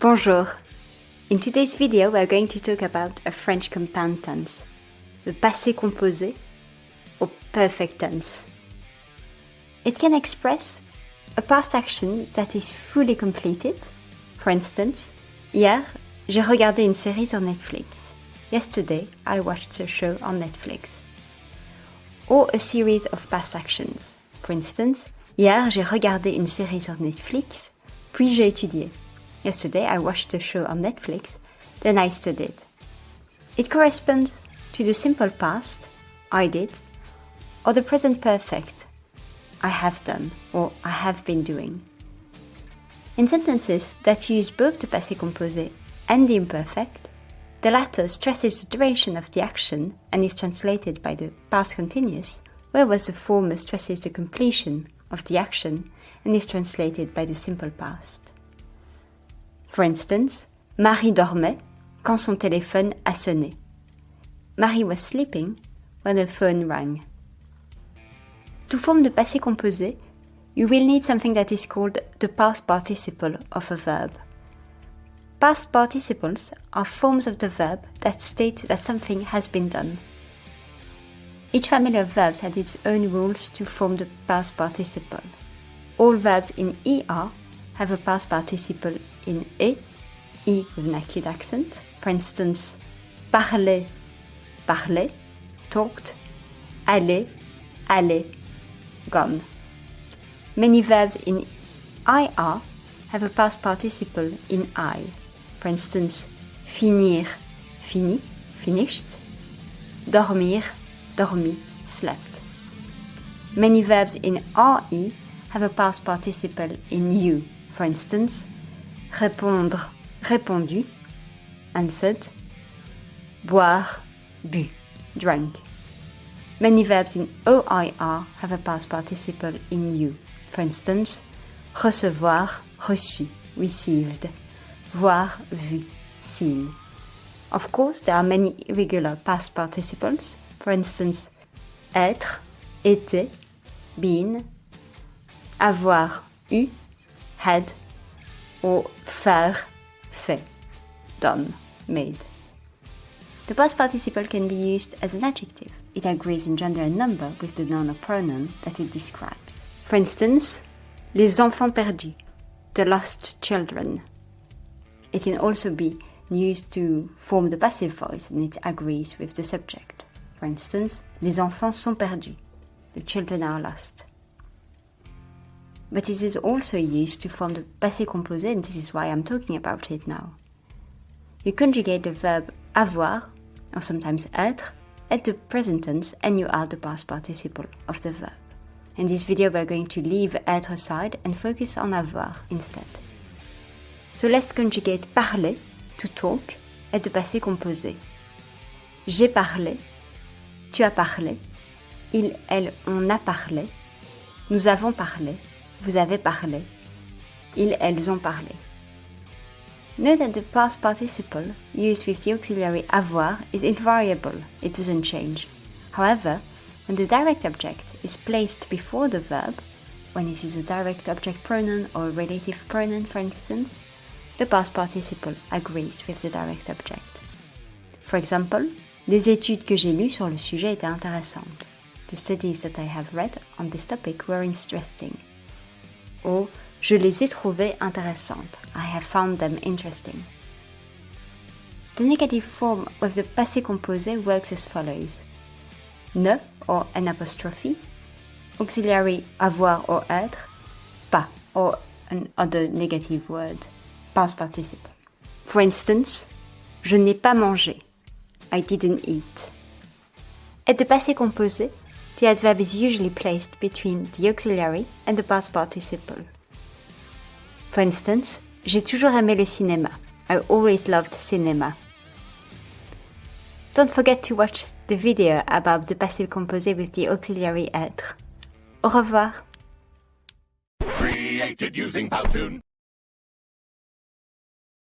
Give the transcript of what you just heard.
Bonjour. In today's video, we are going to talk about a French compound tense, the passé composé or perfect tense. It can express a past action that is fully completed. For instance, hier, j'ai regardé une série sur Netflix. Yesterday, I watched a show on Netflix. Or a series of past actions. For instance, hier, j'ai regardé une série sur Netflix, puis j'ai étudié. Yesterday, I watched a show on Netflix, then I studied. It corresponds to the simple past, I did, or the present perfect, I have done or I have been doing. In sentences that use both the passé composé and the imperfect, the latter stresses the duration of the action and is translated by the past continuous, whereas the former stresses the completion of the action and is translated by the simple past. For instance, Marie dormait quand son téléphone a sonné. Marie was sleeping when the phone rang. To form the passé composé, you will need something that is called the past participle of a verb. Past participles are forms of the verb that state that something has been done. Each family of verbs has its own rules to form the past participle. All verbs in ER have a past participle in E, E with an acute accent. For instance, parler, parler, talked, aller, aller, gone. Many verbs in IR have a past participle in I. For instance, finir, fini, finished. Dormir, dormi, slept. Many verbs in RE have a past participle in U. For instance, répondre, répondu, answered. Boire, bu, drank. Many verbs in OIR have a past participle in U. For instance, recevoir, reçu, received. Voir, vu, seen. Of course, there are many irregular past participles. For instance, être, été, been, avoir, eu, had, or faire, fait, done, made. The past participle can be used as an adjective. It agrees in gender and number with the noun or pronoun that it describes. For instance, les enfants perdus, the lost children. It can also be used to form the passive voice and it agrees with the subject. For instance, les enfants sont perdus, the children are lost. But it is also used to form the passé composé and this is why I'm talking about it now. You conjugate the verb avoir or sometimes être, at the present tense and you add the past participle of the verb. In this video we're going to leave être aside and focus on avoir instead. So let's conjugate parler, to talk, at the passé composé. J'ai parlé, tu as parlé, il, elle, on a parlé, nous avons parlé, vous avez parlé, ils, elles ont parlé. Note that the past participle used with the auxiliary avoir is invariable, it doesn't change. However, when the direct object is placed before the verb, when it is a direct object pronoun or a relative pronoun for instance, the past participle agrees with the direct object. For example, les études que j'ai lues sur le sujet étaient intéressantes. The studies that I have read on this topic were interesting. Or, Je les ai trouvées intéressantes. I have found them interesting. The negative form with the passé composé works as follows. Ne or an apostrophe, auxiliary avoir or être, pas or an other negative word, past participle. For instance, je n'ai pas mangé. I didn't eat. At the passé composé, the adverb is usually placed between the auxiliary and the past participle. For instance, j'ai toujours aimé le cinéma. I always loved cinema. Don't forget to watch the video about the passive composé with the auxiliary être. Au revoir. Created using Powtoon.